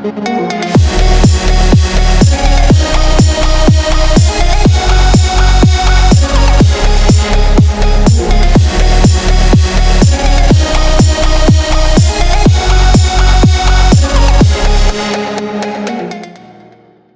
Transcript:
Música